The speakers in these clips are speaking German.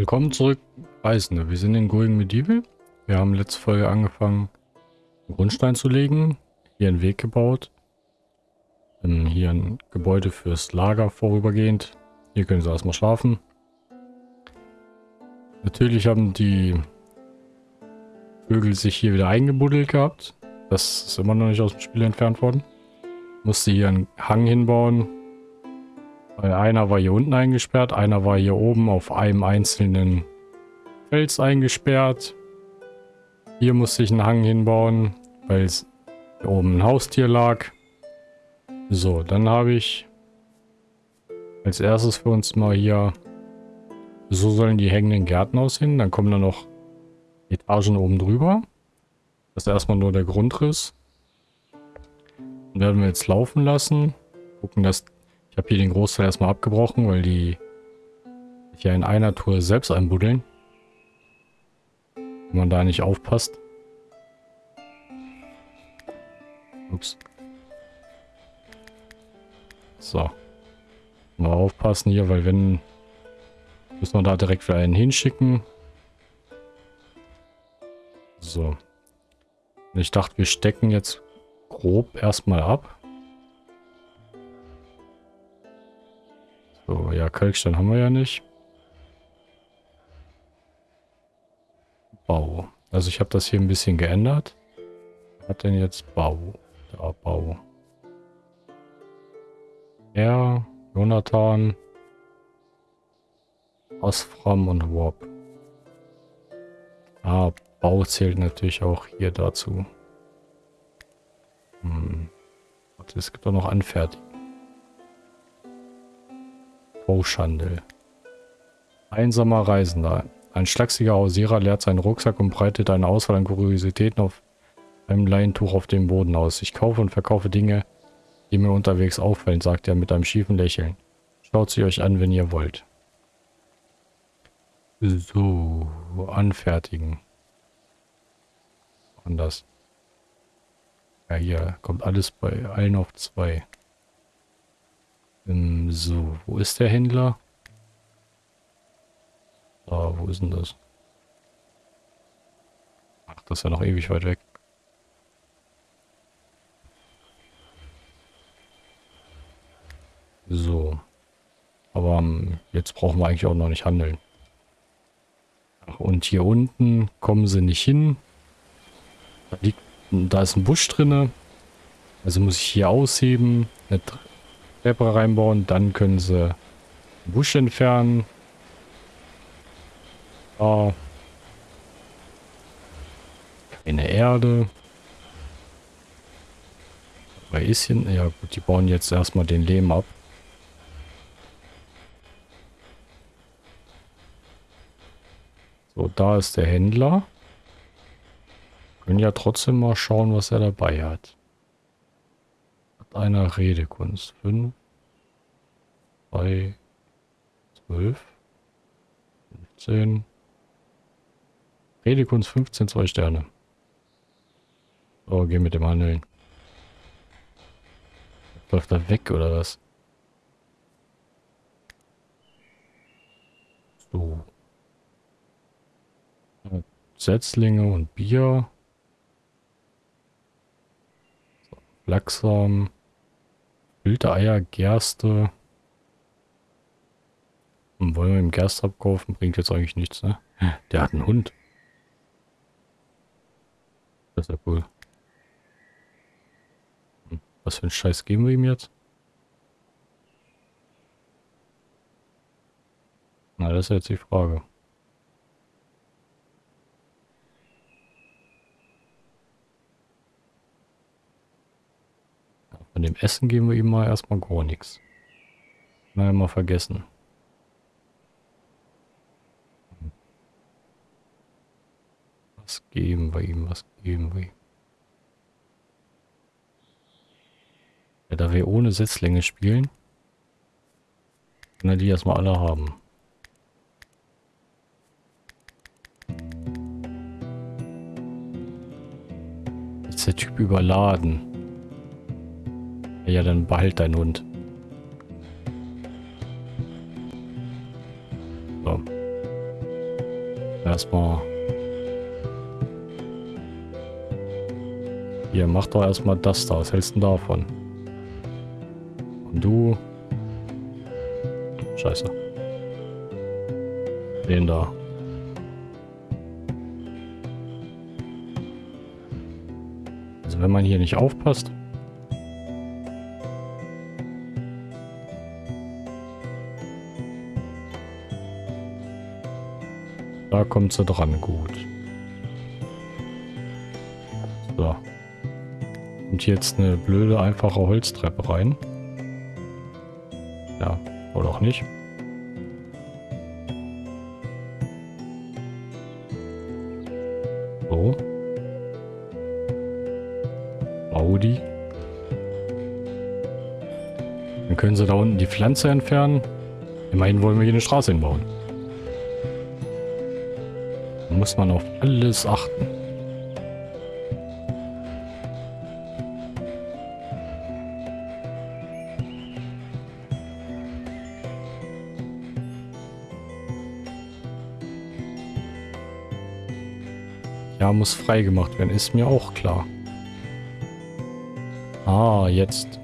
Willkommen zurück, Reisende. Wir sind in Going Medieval. Wir haben letzte Folge angefangen, einen Grundstein zu legen. Hier einen Weg gebaut. Hier ein Gebäude fürs Lager vorübergehend. Hier können sie erstmal schlafen. Natürlich haben die Vögel sich hier wieder eingebuddelt gehabt. Das ist immer noch nicht aus dem Spiel entfernt worden. Musste hier einen Hang hinbauen. Weil einer war hier unten eingesperrt, einer war hier oben auf einem einzelnen Fels eingesperrt. Hier musste ich einen Hang hinbauen, weil es hier oben ein Haustier lag. So, dann habe ich als erstes für uns mal hier, so sollen die hängenden Gärten aussehen. Dann kommen da noch Etagen oben drüber. Das ist erstmal nur der Grundriss. Dann werden wir jetzt laufen lassen. Gucken, dass ich habe hier den Großteil erstmal abgebrochen, weil die sich ja in einer Tour selbst einbuddeln. Wenn man da nicht aufpasst. Ups. So. Mal aufpassen hier, weil wenn... Müssen wir da direkt wieder einen hinschicken. So. Ich dachte, wir stecken jetzt grob erstmal ab. So, ja, Kalkstein haben wir ja nicht. Bau. Also ich habe das hier ein bisschen geändert. Was hat denn jetzt Bau? Da, Bau. Er, Jonathan, Osfram und Warp. Ah, Bau zählt natürlich auch hier dazu. Hm. Es gibt auch noch Anfertigung. Bauschandel. Einsamer Reisender. Ein schlachsiger Hausierer leert seinen Rucksack und breitet eine Auswahl an Kuriositäten auf einem Leintuch auf dem Boden aus. Ich kaufe und verkaufe Dinge, die mir unterwegs auffallen, sagt er mit einem schiefen Lächeln. Schaut sie euch an, wenn ihr wollt. So, anfertigen. Anders. Ja, hier kommt alles bei allen auf zwei. Ähm, so, wo ist der Händler? Da, wo ist denn das? Ach, das ist ja noch ewig weit weg. So. Aber um, ähm, jetzt brauchen wir eigentlich auch noch nicht handeln. Ach, und hier unten kommen sie nicht hin. Da liegt, da ist ein Busch drinne. Also muss ich hier ausheben, eine Treppe reinbauen, dann können sie Busch entfernen. Da. Keine Erde. BeiIschen, ja gut, die bauen jetzt erstmal den Lehm ab. So, da ist der Händler. Können ja trotzdem mal schauen, was er dabei hat einer Redekunst. 5, 2, 12, 15. Redekunst 15, 2 Sterne. So, geh mit dem Handeln. Läuft er weg oder was? So. Setzlinge und Bier. So. Wilde Eier, Gerste. Und wollen wir ihm Gerste abkaufen? Bringt jetzt eigentlich nichts, ne? Der hat einen Hund. Das ist ja cool. Hm, was für ein Scheiß geben wir ihm jetzt? Na, das ist jetzt die Frage. Von dem Essen geben wir ihm mal erstmal gar nichts. Mal mal vergessen. Was geben wir ihm? Was geben wir ihm? Ja, da wir ohne Setzlinge spielen, können wir die erstmal alle haben. Ist der Typ überladen? Ja, dann behalt deinen Hund. So. Erstmal. Hier, mach doch erstmal das da. Was hältst du davon? Und du. Scheiße. Den da. Also wenn man hier nicht aufpasst. Kommt sie dran, gut. So. Und jetzt eine blöde, einfache Holztreppe rein. Ja, oder auch nicht. So. Audi. Dann können sie da unten die Pflanze entfernen. Immerhin wollen wir hier eine Straße hinbauen muss man auf alles achten. Ja, muss freigemacht werden, ist mir auch klar. Ah, jetzt.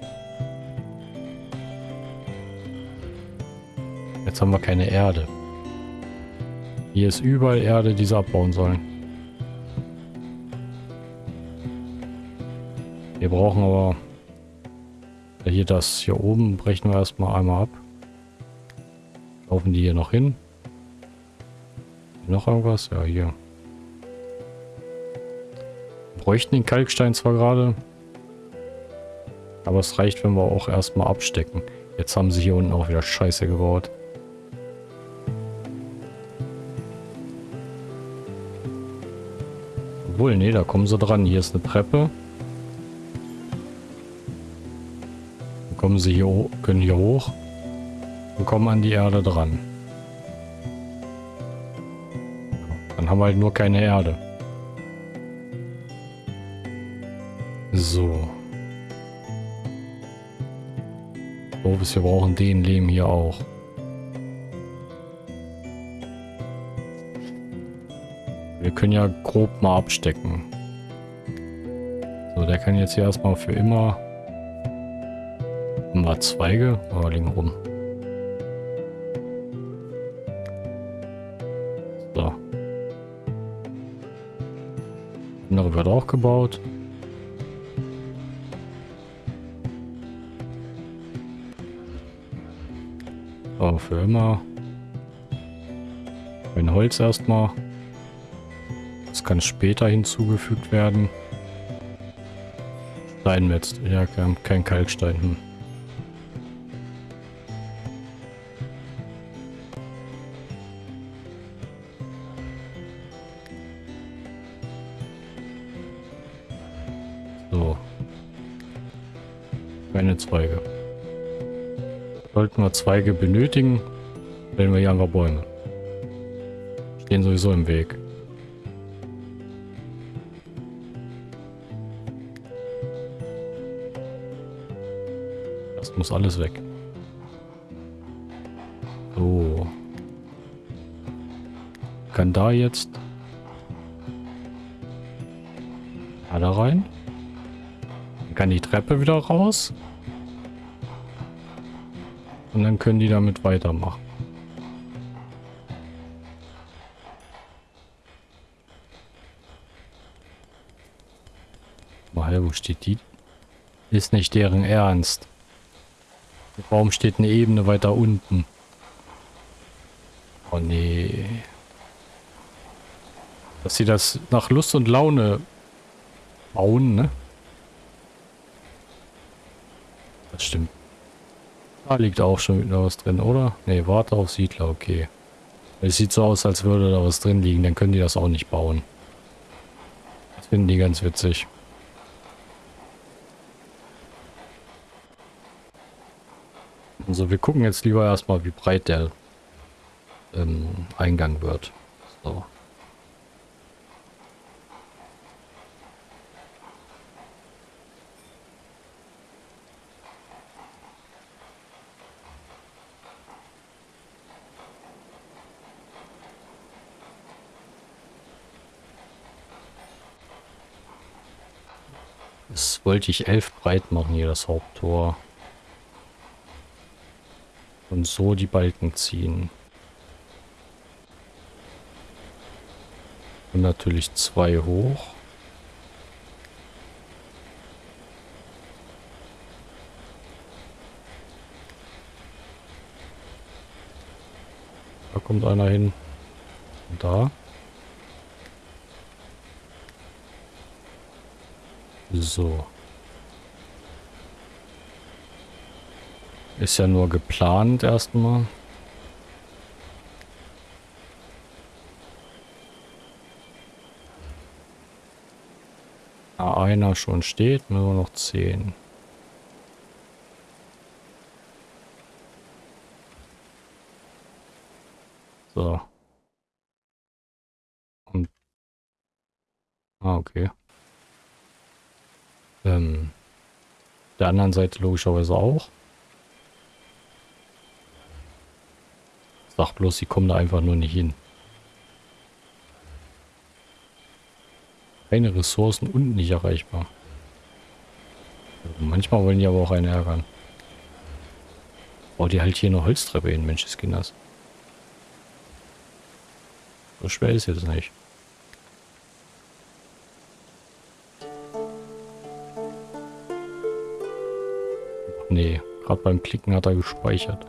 Jetzt haben wir keine Erde. Hier ist überall Erde, die sie abbauen sollen. Wir brauchen aber... Hier das hier oben brechen wir erstmal einmal ab. Laufen die hier noch hin? Noch irgendwas? Ja, hier. Wir bräuchten den Kalkstein zwar gerade. Aber es reicht, wenn wir auch erstmal abstecken. Jetzt haben sie hier unten auch wieder Scheiße gebaut. Obwohl, nee, da kommen sie dran. Hier ist eine Treppe. Dann kommen sie hier, können hier hoch und kommen an die Erde dran. Dann haben wir halt nur keine Erde. So. So, wir brauchen den Lehm hier auch. Können ja grob mal abstecken. So, der kann jetzt hier erstmal für immer... Mal Zweige? Oh, liegen rum. So. Andere wird auch gebaut. So, für immer. Ein Holz erstmal kann später hinzugefügt werden. Steinmetz. Ja, kein, Kalkstein. Hm. So. Keine Zweige. Sollten wir Zweige benötigen, stellen wir hier einfach Bäume. Stehen sowieso im Weg. Muss alles weg. So. Kann da jetzt... Da, da rein. Kann die Treppe wieder raus. Und dann können die damit weitermachen. Mal, wo steht die? Ist nicht deren Ernst. Warum steht eine Ebene weiter unten? Oh nee. Dass sie das nach Lust und Laune bauen, ne? Das stimmt. Da liegt auch schon wieder was drin, oder? Ne, warte auf Siedler, okay. Es sieht so aus, als würde da was drin liegen, dann können die das auch nicht bauen. Das finden die ganz witzig. Also wir gucken jetzt lieber erstmal, wie breit der ähm, Eingang wird. So. Das wollte ich elf breit machen hier, das Haupttor. Und so die Balken ziehen. Und natürlich zwei hoch. Da kommt einer hin. Und da. So. Ist ja nur geplant erstmal. Ah, einer schon steht, nur noch zehn. So. Und ah, okay. Ähm, der anderen Seite logischerweise auch. Sag bloß, sie kommen da einfach nur nicht hin. Keine Ressourcen und nicht erreichbar. Manchmal wollen die aber auch einen ärgern. Oh, die halt hier eine Holztreppe hin, Mensch, Kinders. So schwer ist jetzt nicht. Nee, gerade beim Klicken hat er gespeichert.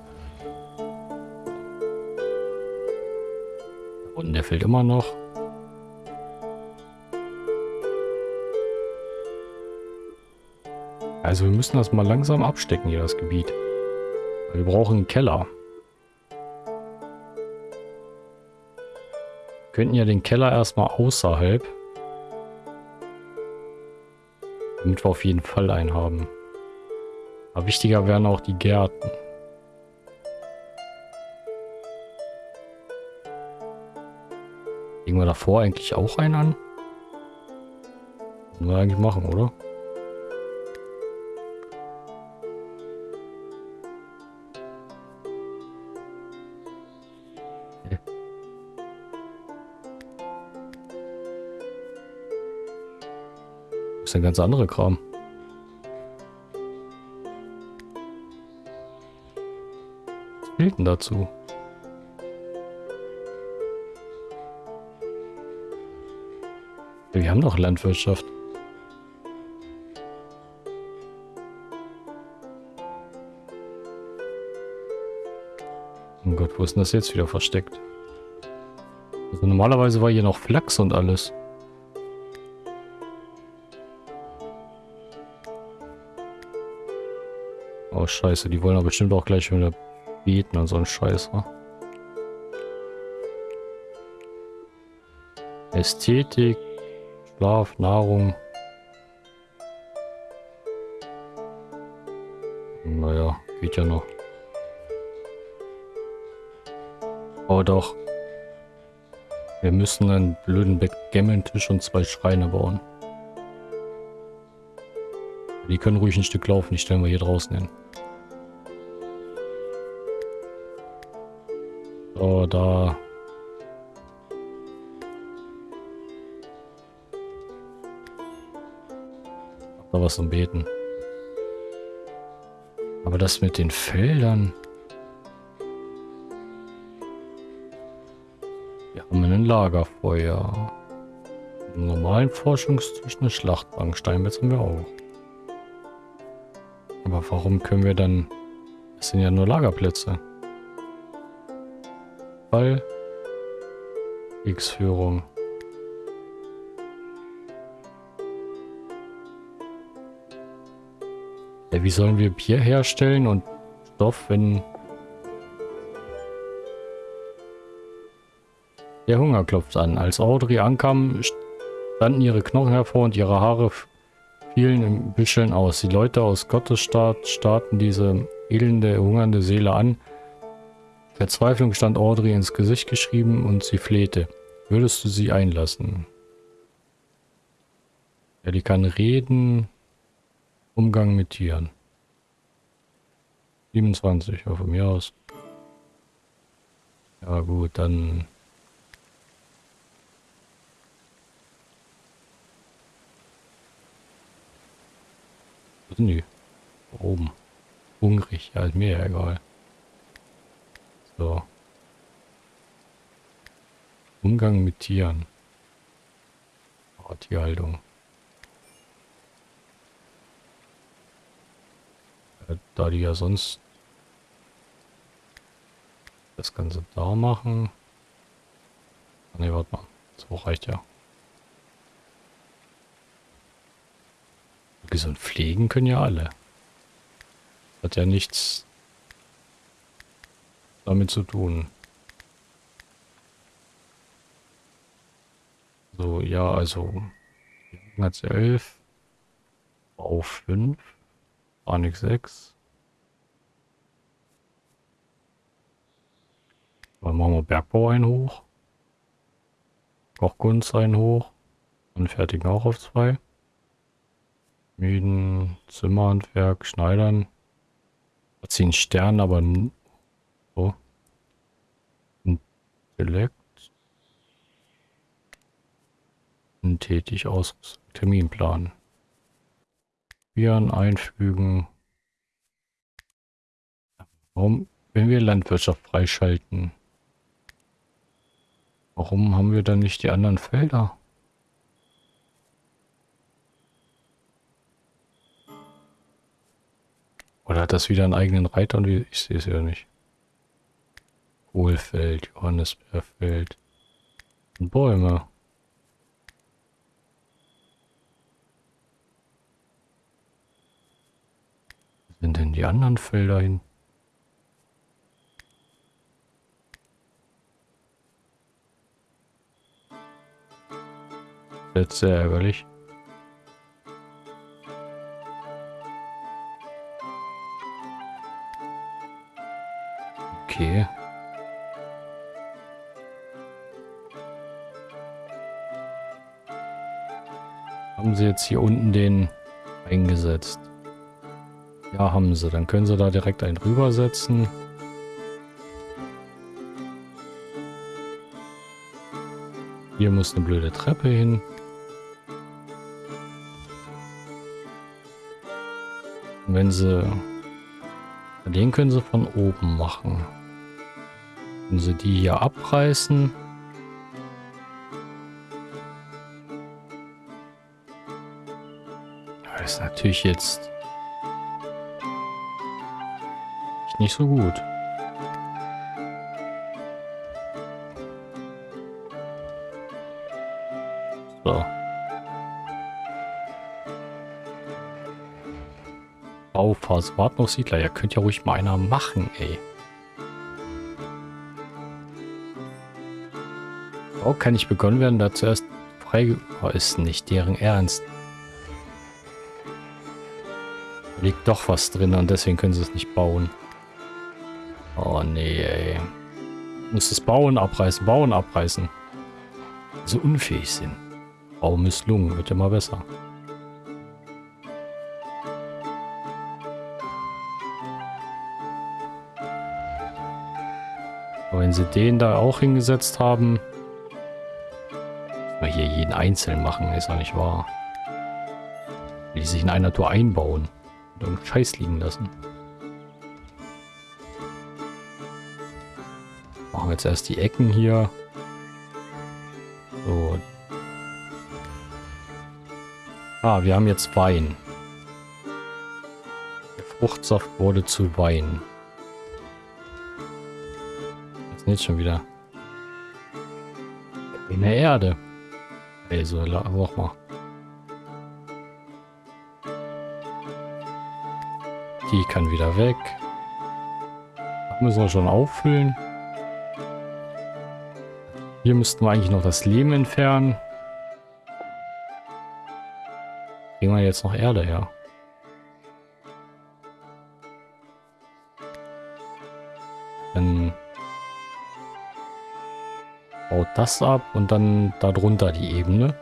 Und der fällt immer noch. Also wir müssen das mal langsam abstecken hier, das Gebiet. Wir brauchen einen Keller. Wir könnten ja den Keller erstmal außerhalb. Damit wir auf jeden Fall einen haben. Aber wichtiger wären auch die Gärten. Wir davor eigentlich auch einen an? Müssen wir eigentlich machen, oder? Das ist ein ganz anderer Kram. fehlt denn dazu? Wir haben doch Landwirtschaft. Oh Gott, wo ist denn das jetzt wieder versteckt? Also normalerweise war hier noch Flachs und alles. Oh scheiße, die wollen aber bestimmt auch gleich wieder Beten und so ein Scheiß? Ästhetik, Schlaf, Nahrung. Naja, geht ja noch. Oh doch. Wir müssen einen blöden Backgammon-Tisch und zwei Schreine bauen. Die können ruhig ein Stück laufen, die stellen wir hier draußen hin. So, da. Da was zum Beten. Aber das mit den Feldern. Wir haben ein Lagerfeuer. Einen normalen Forschungstisch, eine Schlachtbank. Steinmetz haben wir auch. Aber warum können wir dann... Das sind ja nur Lagerplätze. Ball. X-Führung. Ja, wie sollen wir Bier herstellen und Stoff, wenn der Hunger klopft an. Als Audrey ankam, standen ihre Knochen hervor und ihre Haare fielen im Büscheln aus. Die Leute aus Gottesstaat starrten diese elende, hungernde Seele an Verzweiflung stand Audrey ins Gesicht geschrieben und sie flehte. Würdest du sie einlassen? Ja, die kann reden. Umgang mit Tieren. 27, ja, von mir aus. Ja gut, dann... sind die? Oben. Hungrig. Ja, ist mir ja egal. So. Umgang mit Tieren. Oh, Tierhaltung. Da die ja sonst das Ganze da machen. Ne, warte mal. So reicht ja. Gesund pflegen können ja alle. Hat ja nichts damit zu tun. So, ja, also hat 11, Bau 5, Panik 6. Dann machen wir Bergbau ein hoch. Kochkunst ein hoch. Und fertigen auch auf 2. Mieden, Zimmerhandwerk, Schneidern. Ziehen Stern, aber so. Intellekt. Tätig aus Terminplan. Viren einfügen. Warum, wenn wir Landwirtschaft freischalten, warum haben wir dann nicht die anderen Felder? Oder hat das wieder einen eigenen Reiter und ich sehe es ja nicht. Kohlfeld, Johannisbeerfeld Bäume. Sind denn die anderen Felder hin? Jetzt sehr ärgerlich. Okay. Haben sie jetzt hier unten den eingesetzt? Ja, haben sie. Dann können sie da direkt einen rübersetzen. Hier muss eine blöde Treppe hin. Und wenn sie... Den können sie von oben machen. Wenn sie die hier abreißen. Das ist natürlich jetzt nicht so gut. So. Bauphase. Wart noch Siedler. Ja, könnt ja ruhig mal einer machen, ey. Bau kann nicht begonnen werden, da zuerst frei... Oh, ist nicht deren Ernst. Da liegt doch was drin und deswegen können sie es nicht bauen. Nee, ey. Muss das Bauen abreißen, Bauen abreißen. So unfähig sind. Bau misslungen, wird mal besser. Aber wenn sie den da auch hingesetzt haben, wir hier jeden einzeln machen, ist ja nicht wahr. Will die sich in einer Tour einbauen und dann Scheiß liegen lassen. Machen jetzt erst die Ecken hier. So. Ah, wir haben jetzt Wein. Der Fruchtsaft wurde zu Wein. Jetzt schon wieder? In der Erde. Also, sag mal. Die kann wieder weg. Müssen wir schon auffüllen. Hier müssten wir eigentlich noch das Leben entfernen. Kriegen wir jetzt noch Erde her. Dann baut das ab und dann darunter die Ebene.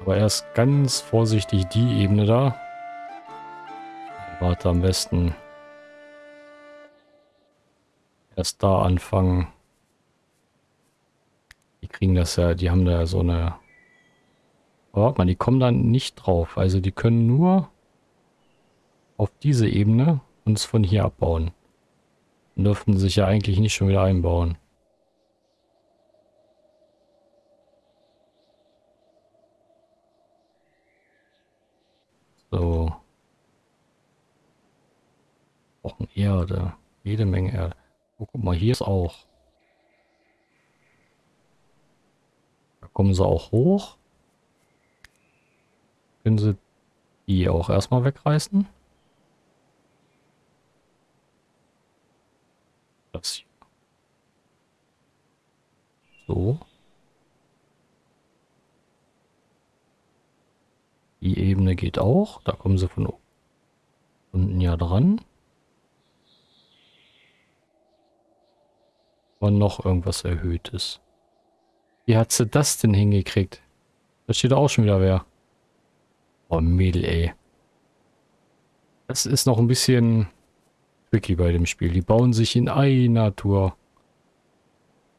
Aber erst ganz vorsichtig die Ebene da. Warte am besten erst da anfangen. Kriegen das ja, die haben da so eine... Aber warte mal, die kommen da nicht drauf. Also die können nur auf diese Ebene und es von hier abbauen. Dann dürften sich ja eigentlich nicht schon wieder einbauen. So. Brauchen Erde. Jede Menge Erde. Oh, guck mal, hier ist auch. Kommen sie auch hoch. Können sie die auch erstmal wegreißen? Das hier. So. Die Ebene geht auch. Da kommen sie von unten ja dran. Und noch irgendwas Erhöhtes. Wie hat sie das denn hingekriegt? Da steht auch schon wieder wer. Oh, Mädel, ey. Das ist noch ein bisschen tricky bei dem Spiel. Die bauen sich in einer Tour.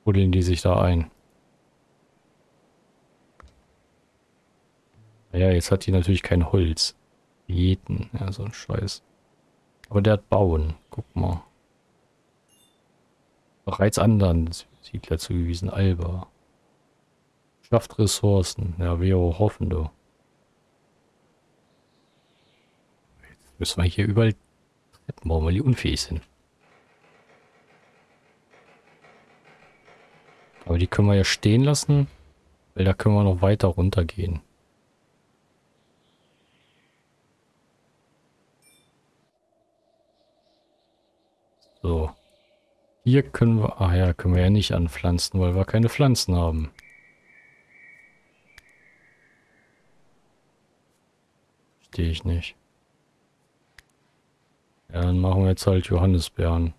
Buddeln die sich da ein. Ja, jetzt hat die natürlich kein Holz. Jeden. Ja, so ein Scheiß. Aber der hat Bauen. Guck mal. Bereits anderen Siedler zugewiesen. Alba. Schafft Ressourcen. Ja, wir hoffen, du. Müssen wir hier überall Treppen bauen, weil die unfähig sind. Aber die können wir ja stehen lassen, weil da können wir noch weiter runtergehen. So. Hier können wir... Ah ja, können wir ja nicht anpflanzen, weil wir keine Pflanzen haben. Verstehe ich nicht. Ja, dann machen wir jetzt halt Johannisbeeren.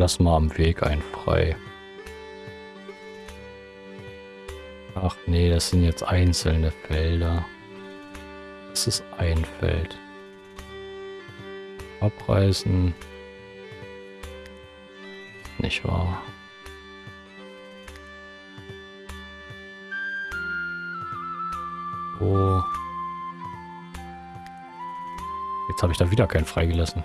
Lass mal am Weg ein frei. Ach nee, das sind jetzt einzelne Felder. Das ist ein Feld. Abreißen. Nicht wahr? Oh. Jetzt habe ich da wieder keinen freigelassen.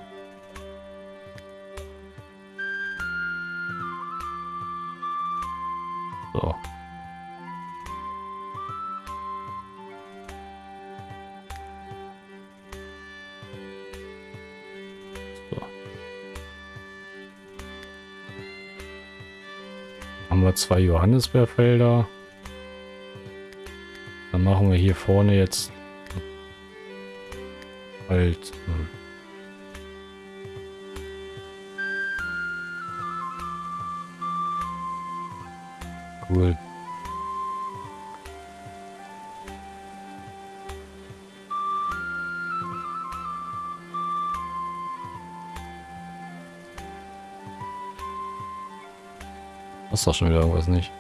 Zwei Johannisbeerfelder. Dann machen wir hier vorne jetzt halt... Hm. Cool. Ist doch schon wieder irgendwas nicht.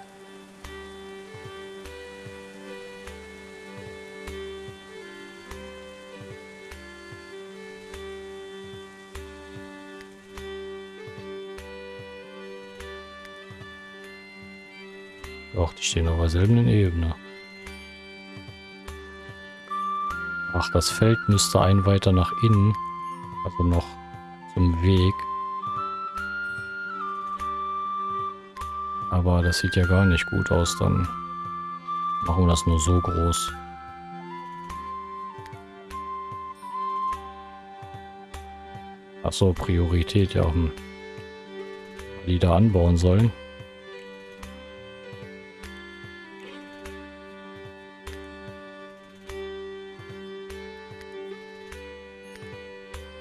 Doch, die stehen auf derselben Ebene. Ach, das Feld müsste ein weiter nach innen. Also noch zum Weg. Aber das sieht ja gar nicht gut aus. Dann machen wir das nur so groß. Achso, Priorität, ja. Hm. Die da anbauen sollen.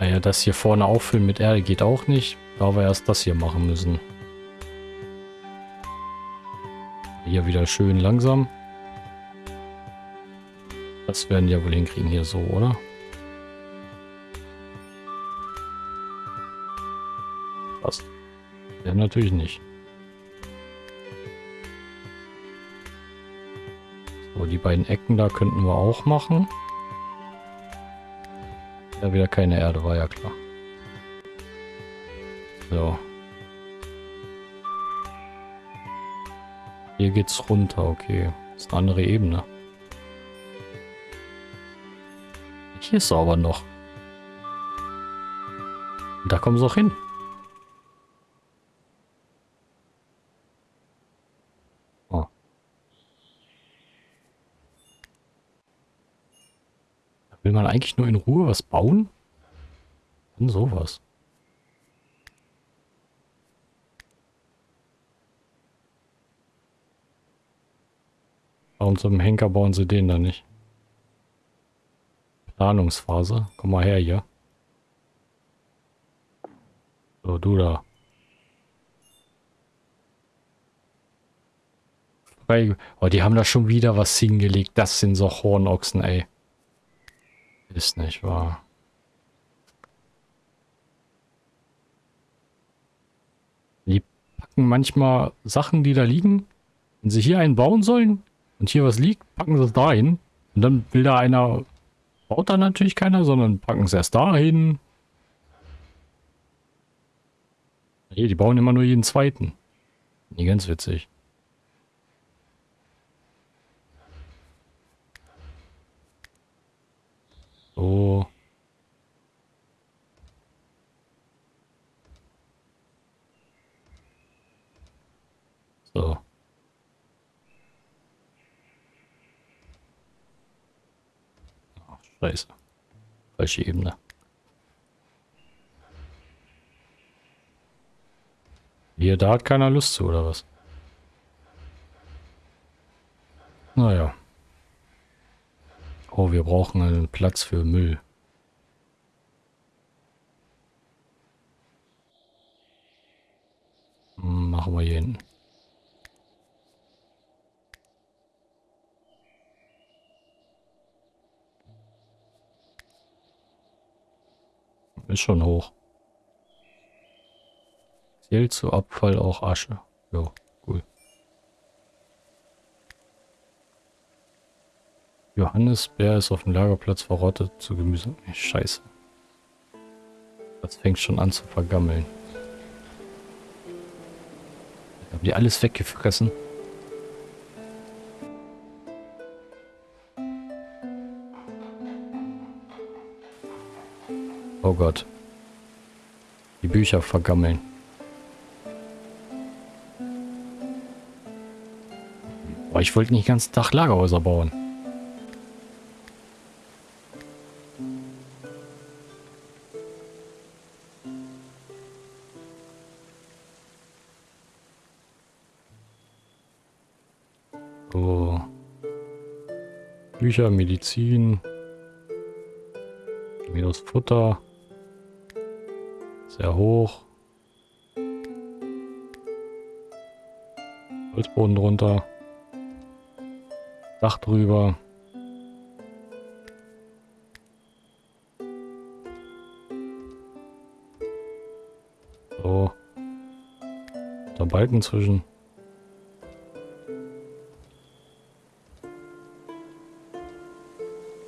Naja, das hier vorne auffüllen mit Erde geht auch nicht. Da wir erst das hier machen müssen. Hier wieder schön langsam. Das werden ja wohl hinkriegen hier so, oder? Passt. Ja, natürlich nicht. So, die beiden Ecken da könnten wir auch machen. Ja, wieder keine Erde, war ja klar. So. Geht's runter, okay. Das ist eine andere Ebene. Hier ist sauber noch. Da kommen sie auch hin. Oh. Will man eigentlich nur in Ruhe was bauen? Und sowas. Warum zum Henker bauen sie den da nicht? Planungsphase. Komm mal her hier. So, du da. Oh, die haben da schon wieder was hingelegt. Das sind so Hornochsen, ey. Ist nicht wahr. Die packen manchmal Sachen, die da liegen. Wenn sie hier einen bauen sollen und hier was liegt, packen sie es da hin. Und dann will da einer, baut da natürlich keiner, sondern packen es erst dahin. Nee, die bauen immer nur jeden zweiten. Nie ganz witzig. So. So. Ach, scheiße. Falsche Ebene. Hier, da hat keiner Lust zu, oder was? Naja. Oh, wir brauchen einen Platz für Müll. Hm, machen wir hier hinten. Ist schon hoch. Zählt zu Abfall auch Asche. Ja, cool. Johannisbeer ist auf dem Lagerplatz verrottet zu Gemüse. Scheiße. Das fängt schon an zu vergammeln. Haben die alles weggefressen? Oh Gott. Die Bücher vergammeln. Aber ich wollte nicht ganz Tag Lagerhäuser bauen. So. Bücher, Medizin. Minus Futter. Sehr hoch. Holzboden drunter. Dach drüber. So. Da Balken zwischen.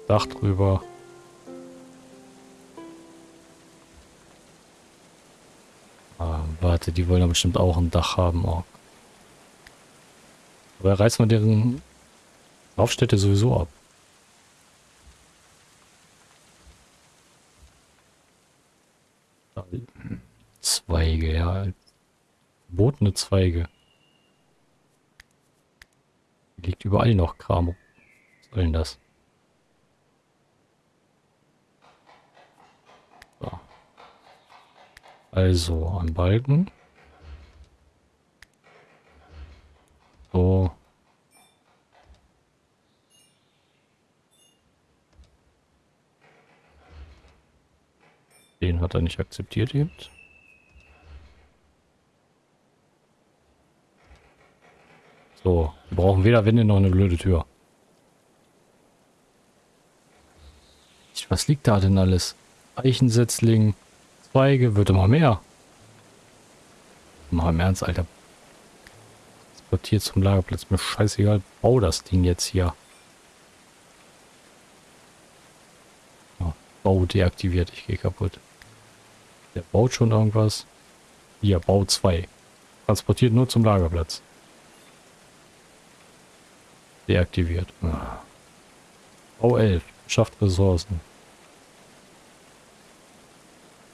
Dach drüber. Warte, die wollen ja bestimmt auch ein Dach haben. Oh. Aber reißen wir deren Laufstätte sowieso ab. Zweige, ja. Botene Zweige. Liegt überall noch Kram. Was soll denn das? So. Also, ein Balken. So. Den hat er nicht akzeptiert eben. So, wir brauchen weder Wände noch eine blöde Tür. Was liegt da denn alles? Eichensetzling, Zweige, wird immer mehr. Mal im Ernst, Alter. Transportiert zum Lagerplatz. Mir scheißegal. Bau das Ding jetzt hier. Oh, Bau deaktiviert. Ich gehe kaputt. Der baut schon irgendwas. Hier, Bau 2. Transportiert nur zum Lagerplatz. Deaktiviert. Ah. Bau 11. Schafft Ressourcen.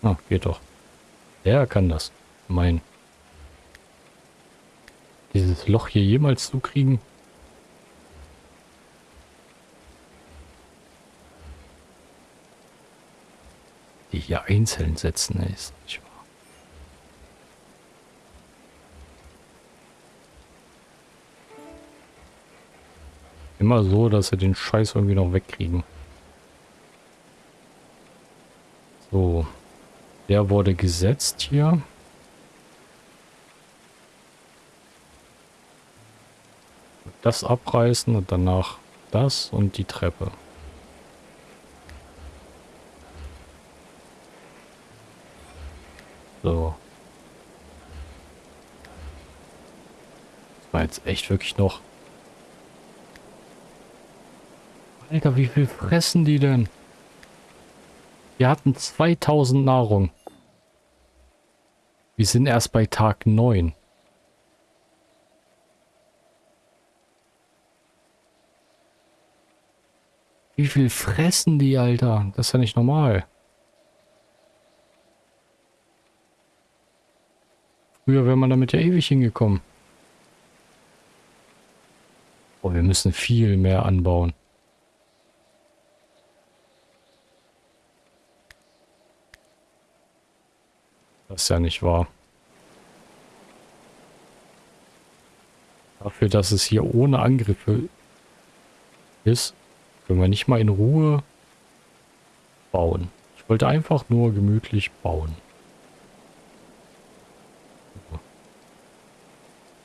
Ah, geht doch. Der kann das. Mein. Dieses Loch hier jemals zu Die hier einzeln setzen, ist nicht wahr. Immer so, dass sie den Scheiß irgendwie noch wegkriegen. So. Der wurde gesetzt hier. Das abreißen und danach das und die Treppe. So. Das war jetzt echt wirklich noch Alter, wie viel fressen die denn? Wir hatten 2000 Nahrung. Wir sind erst bei Tag 9. Wie viel fressen die, Alter? Das ist ja nicht normal. Früher wäre man damit ja ewig hingekommen. Oh, wir müssen viel mehr anbauen. Das ist ja nicht wahr. Dafür, dass es hier ohne Angriffe ist, können wir nicht mal in Ruhe bauen. Ich wollte einfach nur gemütlich bauen.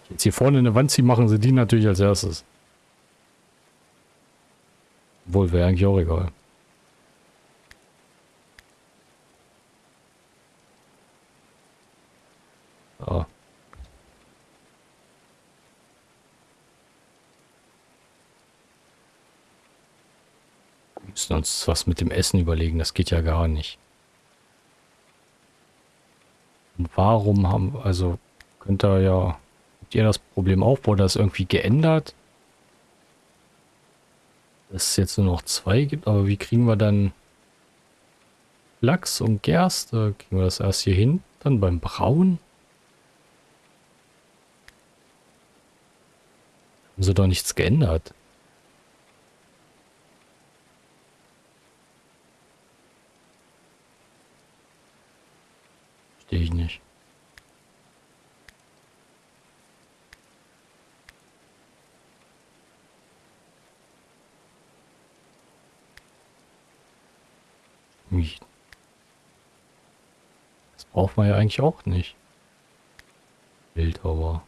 Jetzt hier vorne eine Wand ziehen, machen sie die natürlich als erstes. Obwohl, wäre eigentlich auch egal. So. Wir müssen uns was mit dem Essen überlegen, das geht ja gar nicht. Warum haben, also, könnte ja, habt ihr das Problem auch, wurde das irgendwie geändert? Dass es jetzt nur noch zwei gibt, aber wie kriegen wir dann Lachs und Gerste? Kriegen wir das erst hier hin, dann beim Brauen? Haben sie doch nichts geändert. Verstehe ich nicht. Das braucht man ja eigentlich auch nicht. Bildhauer.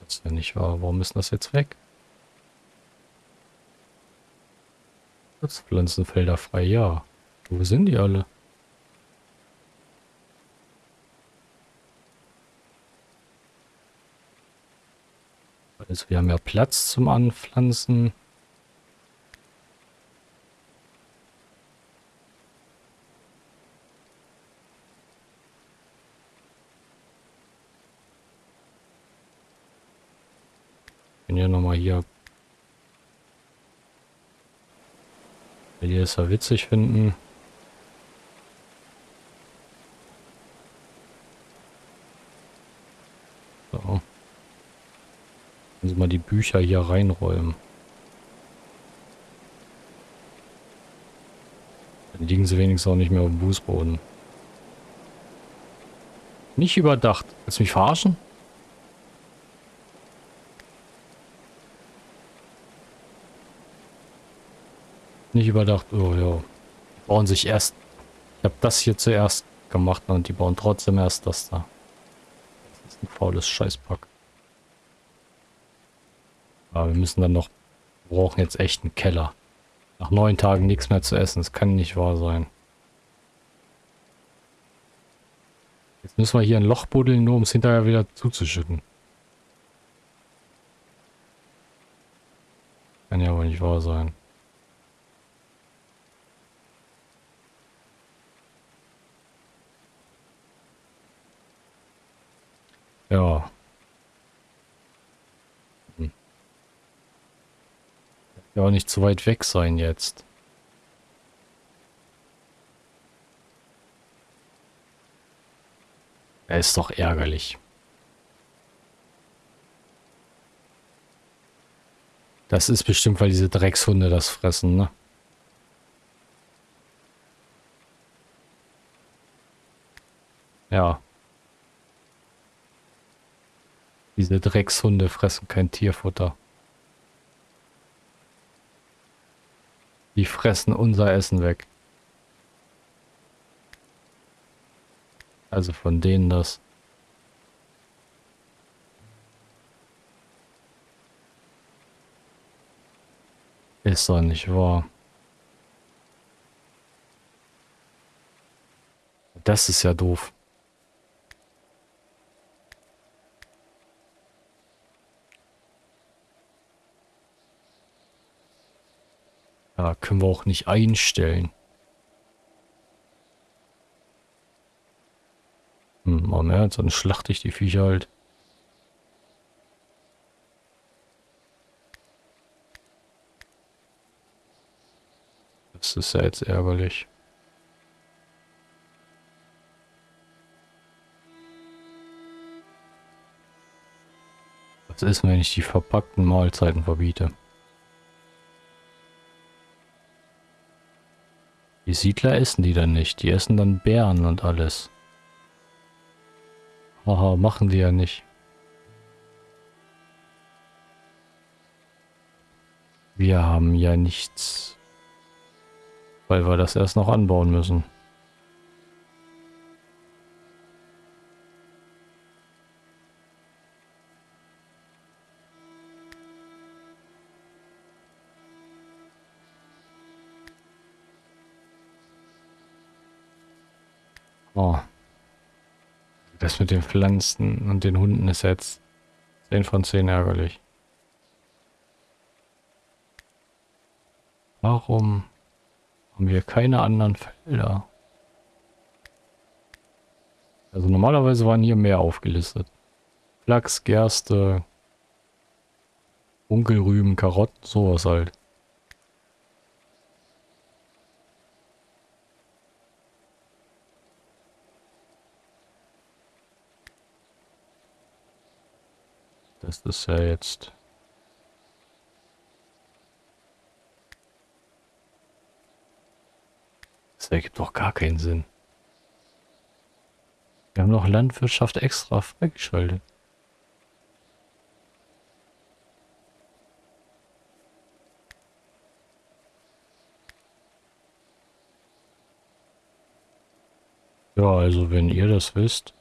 Das ist ja nicht wahr. Warum ist das jetzt weg? Pflanzenfelder frei, ja. Wo sind die alle? Also wir haben ja Platz zum Anpflanzen. Ja nochmal hier Will ihr es ja witzig finden. So. Können Sie mal die Bücher hier reinräumen. Dann liegen sie wenigstens auch nicht mehr auf dem Fußboden. Nicht überdacht. Willst du mich verarschen? Nicht überdacht, oh ja. Die bauen sich erst. Ich habe das hier zuerst gemacht und die bauen trotzdem erst das da. Das ist ein faules Scheißpack. Aber wir müssen dann noch. Wir brauchen jetzt echt einen Keller. Nach neun Tagen nichts mehr zu essen. Das kann nicht wahr sein. Jetzt müssen wir hier ein Loch buddeln, nur um es hinterher wieder zuzuschütten. Kann ja wohl nicht wahr sein. Ja. Hm. Ja, nicht zu weit weg sein jetzt. Er ist doch ärgerlich. Das ist bestimmt, weil diese Dreckshunde das fressen, ne? Ja. Diese Dreckshunde fressen kein Tierfutter. Die fressen unser Essen weg. Also von denen das. Ist doch nicht wahr. Das ist ja doof. Ja, können wir auch nicht einstellen. Hm, oh ne, dann schlachte ich die Viecher halt. Das ist ja jetzt ärgerlich. Was ist, wenn ich die verpackten Mahlzeiten verbiete? Die Siedler essen die dann nicht. Die essen dann Bären und alles. Haha, machen die ja nicht. Wir haben ja nichts, weil wir das erst noch anbauen müssen. Oh. Das mit den Pflanzen und den Hunden ist jetzt 10 von 10 ärgerlich. Warum haben wir keine anderen Felder? Also normalerweise waren hier mehr aufgelistet. Flachs, Gerste, Bunkelrüben, Karotten, sowas halt. Das ist ja jetzt... Das ergibt doch gar keinen Sinn. Wir haben noch Landwirtschaft extra freigeschaltet. Ja, also wenn ihr das wisst,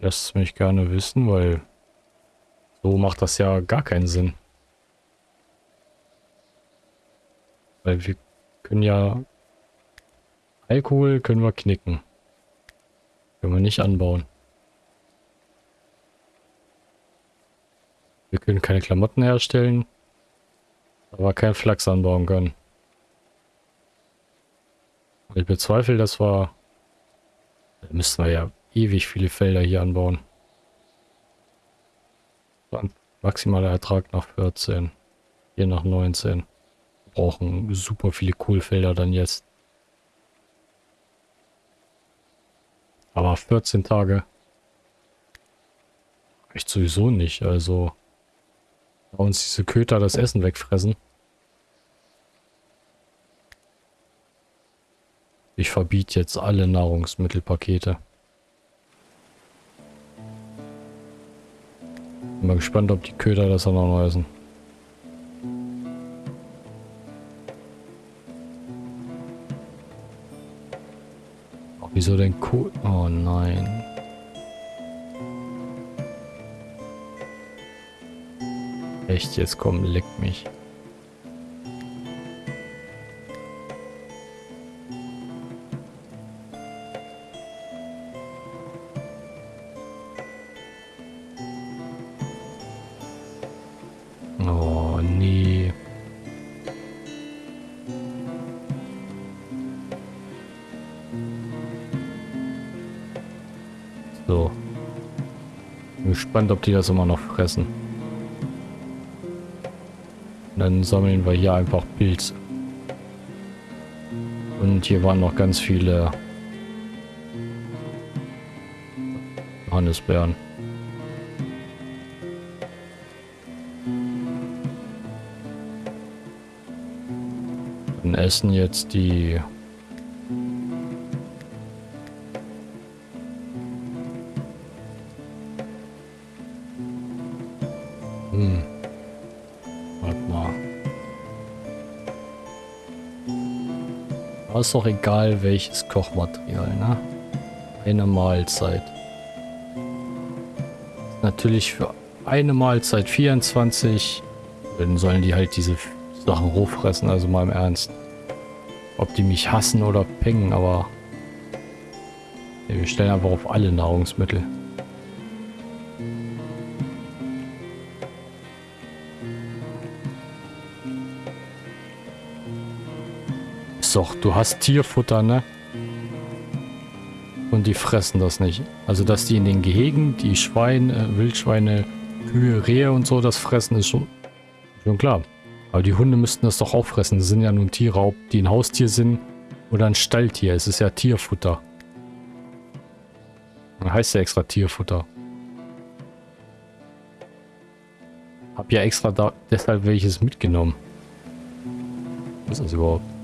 Lasst es mich gerne wissen, weil so macht das ja gar keinen Sinn. Weil wir können ja Alkohol können wir knicken. Können wir nicht anbauen. Wir können keine Klamotten herstellen, aber kein Flachs anbauen können. Ich bezweifle, dass wir... Da müssten wir ja ewig viele Felder hier anbauen. Maximaler Ertrag nach 14. Hier nach 19. Wir brauchen super viele Kohlfelder dann jetzt. Aber 14 Tage. Echt sowieso nicht. Also. Uns diese Köter das Essen wegfressen. Ich verbiete jetzt alle Nahrungsmittelpakete. Bin mal gespannt, ob die Köder das auch noch essen. Wieso denn Kohl? Oh nein. Echt, jetzt komm, leck mich. Gespannt, ob die das immer noch fressen. Und dann sammeln wir hier einfach Pilze. Und hier waren noch ganz viele Johannisbeeren. Dann essen jetzt die ist doch egal, welches Kochmaterial, ne? Eine Mahlzeit. Natürlich für eine Mahlzeit 24. Dann sollen die halt diese Sachen hochfressen, also mal im Ernst. Ob die mich hassen oder pengen, aber... wir stellen einfach auf alle Nahrungsmittel. Doch, du hast Tierfutter, ne? Und die fressen das nicht. Also, dass die in den Gehegen, die Schweine, Wildschweine, Kühe, Rehe und so, das fressen, ist schon, schon klar. Aber die Hunde müssten das doch auch fressen. Das sind ja nun Tiere, ob die ein Haustier sind oder ein Stalltier. Es ist ja Tierfutter. Dann heißt ja extra Tierfutter. Hab ja extra da deshalb welches mitgenommen. Was ist das überhaupt?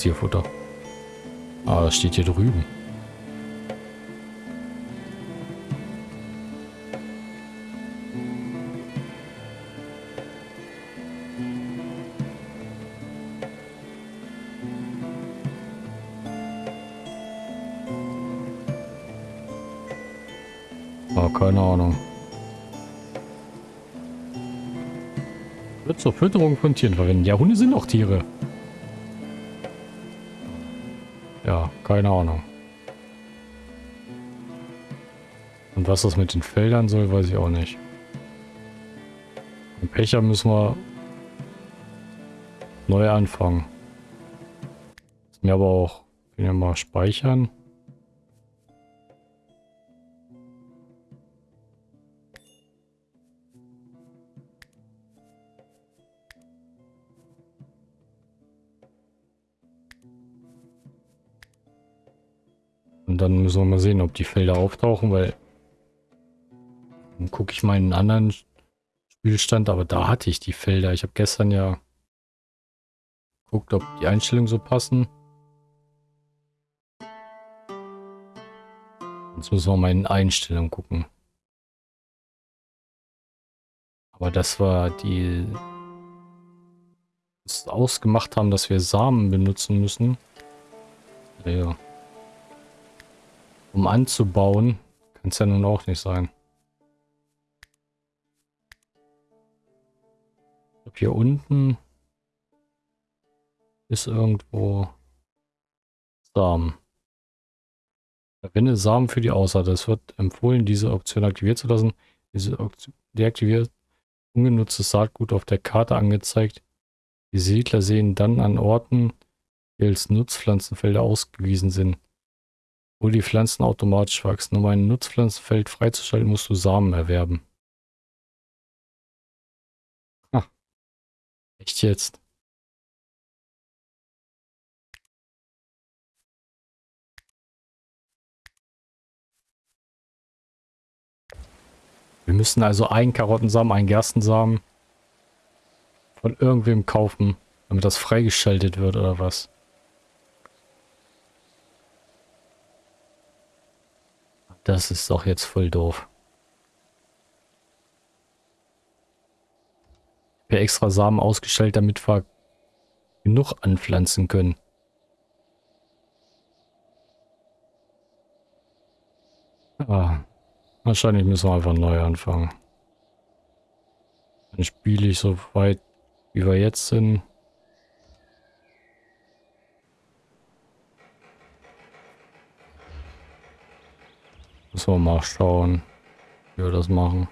Tierfutter. Ah, das steht hier drüben. Keine Ahnung. Wird zur Fütterung von Tieren verwenden. Ja, Hunde sind auch Tiere. Keine Ahnung. Und was das mit den Feldern soll, weiß ich auch nicht. Im Pecher müssen wir neu anfangen. Mir aber auch, können wir mal speichern. Müssen wir mal sehen, ob die Felder auftauchen, weil dann gucke ich mal in einen anderen Spielstand, aber da hatte ich die Felder. Ich habe gestern ja geguckt, ob die Einstellungen so passen. Jetzt müssen wir mal in Einstellungen gucken. Aber das war die ausgemacht haben, dass wir Samen benutzen müssen. Ja um anzubauen. Kann es ja nun auch nicht sein. Ich glaube, hier unten ist irgendwo Samen. Verwende Samen für die Aussaat. Es wird empfohlen, diese Option aktiviert zu lassen. Diese Option deaktiviert ungenutztes Saatgut auf der Karte angezeigt. Die Siedler sehen dann an Orten, die als Nutzpflanzenfelder ausgewiesen sind wo die Pflanzen automatisch wachsen. Um ein Nutzpflanzenfeld freizuschalten, musst du Samen erwerben. Ah. Echt jetzt? Wir müssen also einen Karottensamen, einen Gerstensamen von irgendwem kaufen, damit das freigeschaltet wird oder was? Das ist doch jetzt voll doof. Habe extra Samen ausgestellt, damit wir genug anpflanzen können. Ah, wahrscheinlich müssen wir einfach neu anfangen. Dann spiele ich so weit, wie wir jetzt sind. So, mal schauen, wie wir das machen.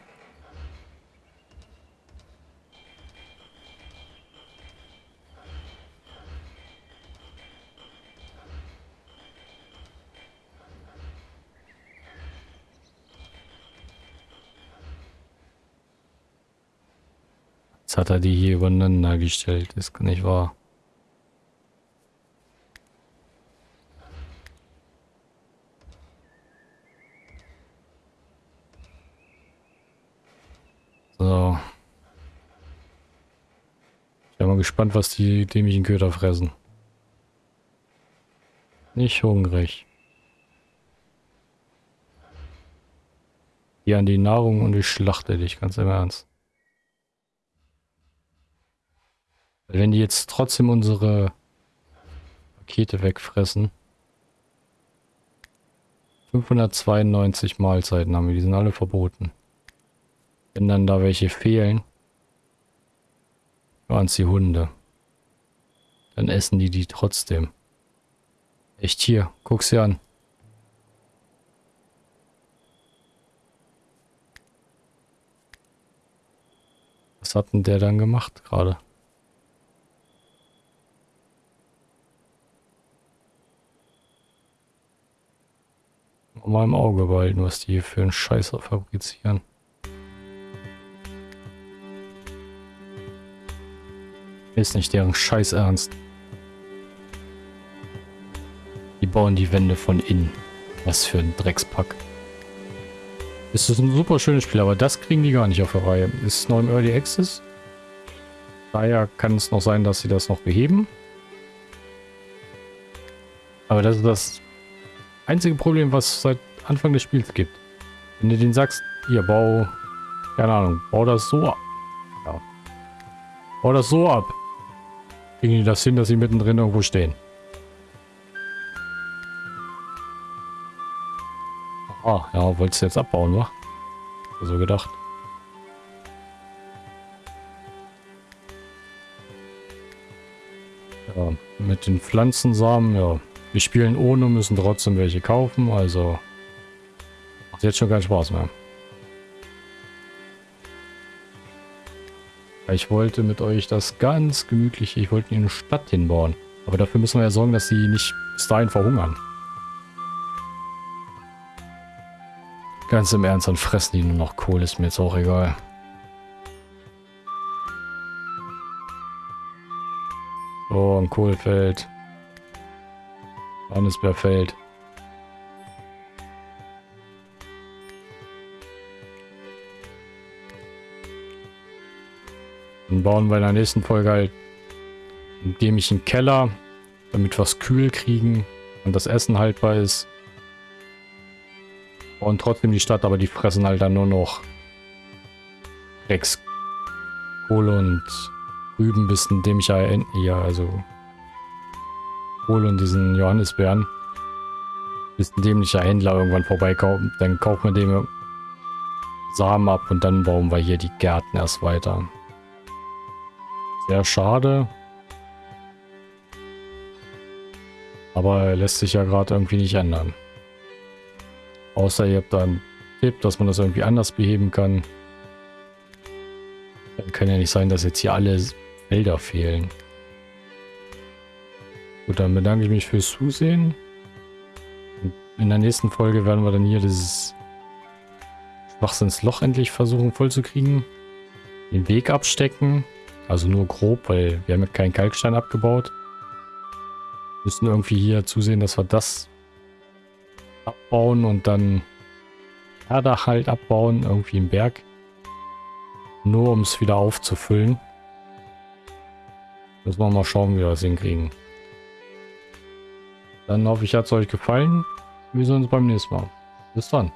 Jetzt hat er die hier übereinander gestellt, ist nicht wahr. Gespannt, was die dämlichen Köder fressen. Nicht hungrig. Hier an die Nahrung und ich schlachte dich, ganz im Ernst. Wenn die jetzt trotzdem unsere Pakete wegfressen. 592 Mahlzeiten haben wir, die sind alle verboten. Wenn dann da welche fehlen, waren es die Hunde. Dann essen die die trotzdem. Echt hier, guck sie an. Was hat denn der dann gemacht gerade? Mal im Auge behalten, was die hier für einen Scheiß fabrizieren. Ist nicht deren Scheiß ernst. Die bauen die Wände von innen. Was für ein Dreckspack. Es ist ein super schönes Spiel, aber das kriegen die gar nicht auf der Reihe. Ist noch im Early Access. Daher kann es noch sein, dass sie das noch beheben. Aber das ist das einzige Problem, was es seit Anfang des Spiels gibt. Wenn du den sagst, hier, bau, keine Ahnung, bau das so ab. Ja. Bau das so ab. Kriegen die das hin, dass sie mittendrin irgendwo stehen. Ah, ja, wolltest du jetzt abbauen, wa? So gedacht. Ja, mit den Pflanzensamen, ja. Wir spielen ohne, müssen trotzdem welche kaufen, also macht jetzt schon keinen Spaß mehr. Ich wollte mit euch das ganz gemütlich, ich wollte in eine Stadt hinbauen. Aber dafür müssen wir ja sorgen, dass sie nicht bis dahin verhungern. Ganz im Ernst, dann fressen die nur noch Kohle, ist mir jetzt auch egal. So, ein Kohlfeld. Johannisbeerfeld. Dann bauen wir in der nächsten Folge halt einen dämlichen Keller, damit wir es kühl kriegen und das Essen haltbar ist. Und trotzdem die Stadt, aber die fressen halt dann nur noch Rex, Kohle und Rüben bis ein dämlicher, ja, also Kohle und diesen Johannisbeeren. Bis ein dämlicher Händler irgendwann vorbeikommt, dann kaufen wir dem Samen ab und dann bauen wir hier die Gärten erst weiter. Sehr schade. Aber lässt sich ja gerade irgendwie nicht ändern. Außer ihr habt da einen Tipp, dass man das irgendwie anders beheben kann. Dann kann ja nicht sein, dass jetzt hier alle Felder fehlen. Gut, dann bedanke ich mich fürs Zusehen. Und in der nächsten Folge werden wir dann hier dieses Schwachsinnsloch endlich versuchen vollzukriegen. Den Weg abstecken. Also nur grob, weil wir haben ja keinen Kalkstein abgebaut. Müssen irgendwie hier zusehen, dass wir das abbauen und dann Erdach halt abbauen, irgendwie im Berg. Nur um es wieder aufzufüllen. Müssen wir mal schauen, wie wir das hinkriegen. Dann hoffe ich, hat es euch gefallen. Wir sehen uns beim nächsten Mal. Bis dann.